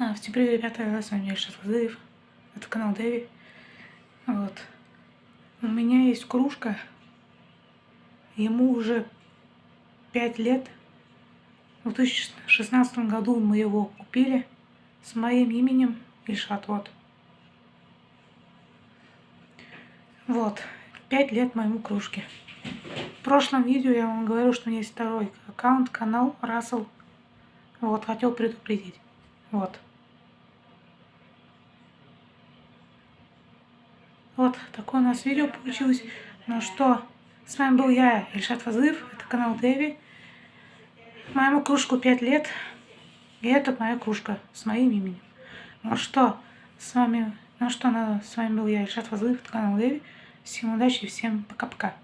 А, всем привет, ребята, с вами Ильшат Вазыев, это канал Дэви. Вот. У меня есть кружка, ему уже 5 лет. В 2016 году мы его купили с моим именем Ильшат, вот. Вот, 5 лет моему кружке. В прошлом видео я вам говорю, что у меня есть второй аккаунт, канал Рассел. Вот, хотел предупредить. Вот. Вот такое у нас видео получилось. Ну что, с вами был я, Ильшат Фазыев, это канал Дэви. Моему кружку 5 лет, и это моя кружка с моим именем. Ну что, с вами, ну что, с вами был я, Ильшат Фазыев, это канал Дэви. Всем удачи и всем пока-пока.